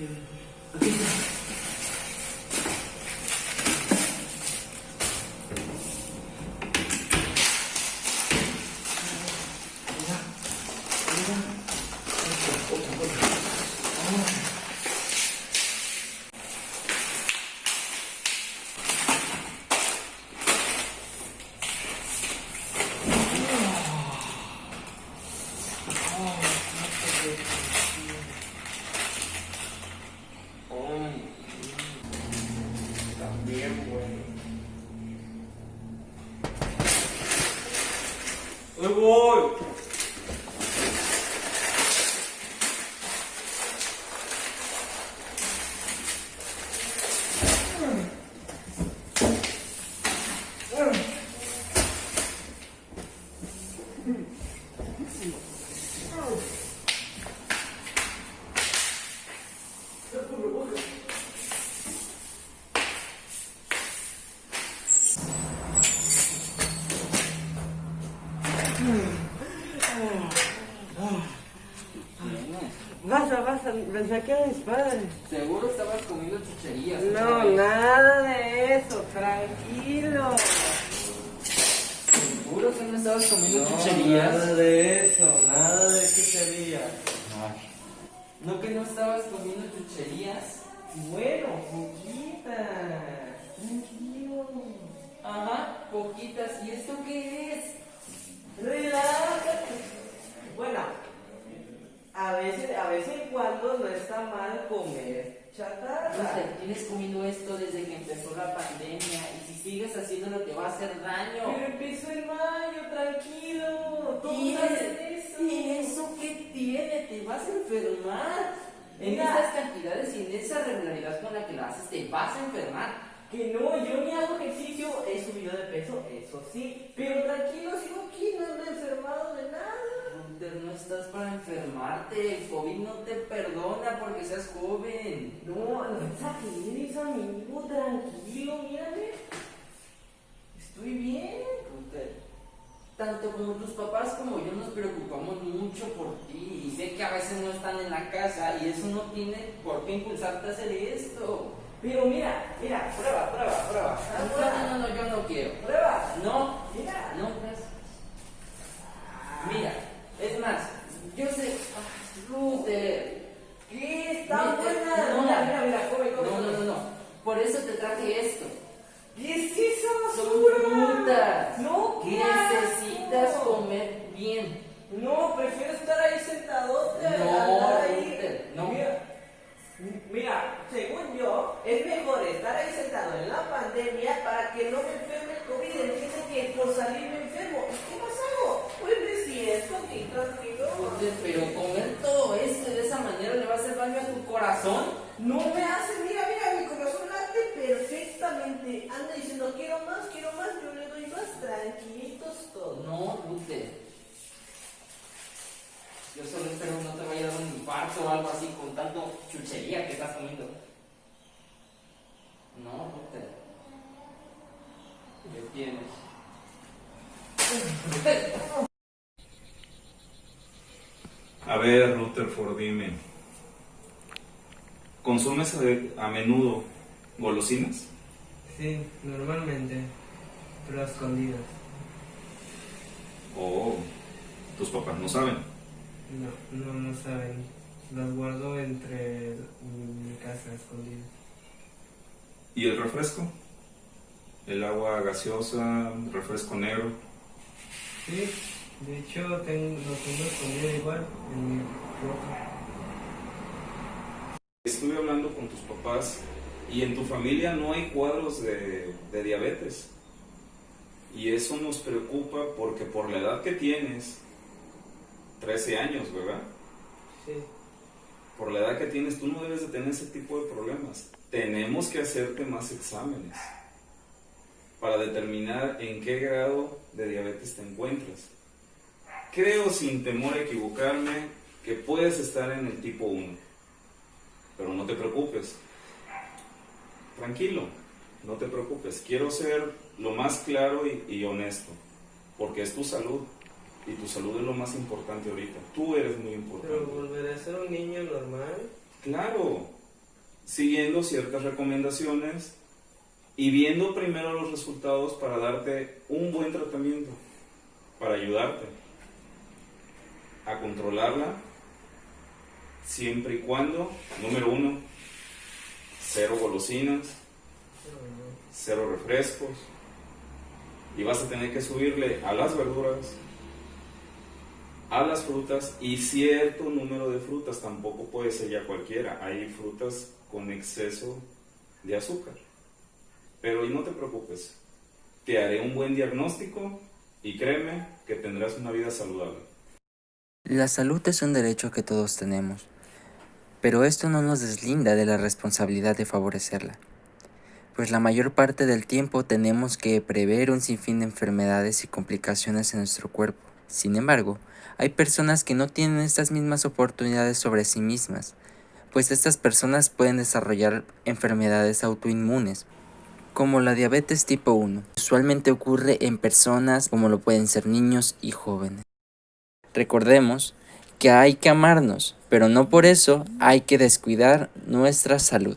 Yeah. すごい。Pensé que era mis padres. Seguro estabas comiendo chucherías. No, ¿sabes? nada de eso, tranquilo. Seguro que no estabas comiendo No, chucherías. nada de eso, nada de chuchería. Ay. ¿No que no estabas comiendo chucherías? Bueno, poquita. Tranquilo. Ajá, poquitas. ¿Y esto qué es? Relájate. Bueno, a veces, a veces en cuando no está mal comer chatarra. Te tienes comiendo esto desde que empezó la pandemia y si sigues haciéndolo te va a hacer daño. Pero empezó en mayo, tranquilo. ¿Y eso? ¿Y eso qué tiene? Te vas a enfermar. En Mira. esas cantidades y en esa regularidad con la que lo haces, te vas a enfermar. Que no, yo ni hago ejercicio, he subido de peso, eso sí. Pero tranquilo, sigo aquí, no me he enfermado de nada. Hunter, no estás para enfermarte. El COVID no te perdona porque seas joven. No, no exageres, amigo, tranquilo, mírame. Estoy bien. Tanto como tus papás como yo nos preocupamos mucho por ti. Y sé que a veces no están en la casa y eso no tiene por qué impulsarte a hacer esto. Pero mira, mira, prueba, prueba, prueba. No, no, no, yo no quiero. Prueba. No, Mira. no, gracias. Mira, es más, yo sé. Ay, Luther, ¿Qué? Está Mira, buena. no. Mira, mira, mira, come, come. No, no, no, no. Por eso te traje esto. ¿Qué es esa Son basura? frutas. No, ¿qué Necesitas asco. comer bien. No, prefiero estar ahí sentadote. a No, andar ahí. Luther, no. Mira, mira, según yo, es mejor estar ahí sentado en la pandemia para que no me enferme el COVID. Entiende que por salir me enfermo. ¿Y qué más hago? Pues de siesta, aquí tranquilo. Luther, Pero comer todo esto de esa manera le va a hacer daño a tu corazón. No me hace, mira, mira, mi corazón late perfectamente. Anda diciendo, quiero más, quiero más, yo le doy más, tranquilitos todos. No, Luther. Yo solo espero no te vaya a dar un infarto o algo así con tanto chuchería que estás comiendo. No, Luther. ¿Qué tienes? A ver, Rutherford, dime. ¿Consumes a, menudo golosinas? Sí, normalmente, pero a escondidas. ¿O tus papás no saben? No, no, no saben. Las guardo entre mi casa escondidas. ¿Y el refresco? ¿El agua gaseosa, refresco negro? Sí, de hecho tengo, lo tengo escondido igual en mi ropa. Estuve hablando con tus papás y en tu familia no hay cuadros de, de diabetes. Y eso nos preocupa porque por la edad que tienes, 13 años, ¿verdad? Sí, Por la edad que tienes, tú no debes de tener ese tipo de problemas. Tenemos que hacerte más exámenes para determinar en qué grado de diabetes te encuentras. Creo, sin temor a equivocarme, que puedes estar en el tipo 1. Pero no te preocupes. Tranquilo, no te preocupes. Quiero ser lo más claro y, y honesto, porque es tu salud. Y tu salud es lo más importante ahorita. Tú eres muy importante. pero volveré a ser un niño normal. Claro, siguiendo ciertas recomendaciones y viendo primero los resultados para darte un buen tratamiento, para ayudarte a controlarla, siempre y cuando, número uno, cero golosinas, cero refrescos, y vas a tener que subirle a las verduras, a las frutas y cierto número de frutas, tampoco puede ser ya cualquiera, hay frutas con exceso de azúcar. Pero y no te preocupes, te haré un buen diagnóstico y créeme que tendrás una vida saludable. La salud es un derecho que todos tenemos, pero esto no nos deslinda de la responsabilidad de favorecerla, pues la mayor parte del tiempo tenemos que prever un sinfín de enfermedades y complicaciones en nuestro cuerpo. Sin embargo, hay personas que no tienen estas mismas oportunidades sobre sí mismas, pues estas personas pueden desarrollar enfermedades autoinmunes, como la diabetes tipo 1. Usualmente ocurre en personas como lo pueden ser niños y jóvenes. Recordemos que hay que amarnos, pero no por eso hay que descuidar nuestra salud.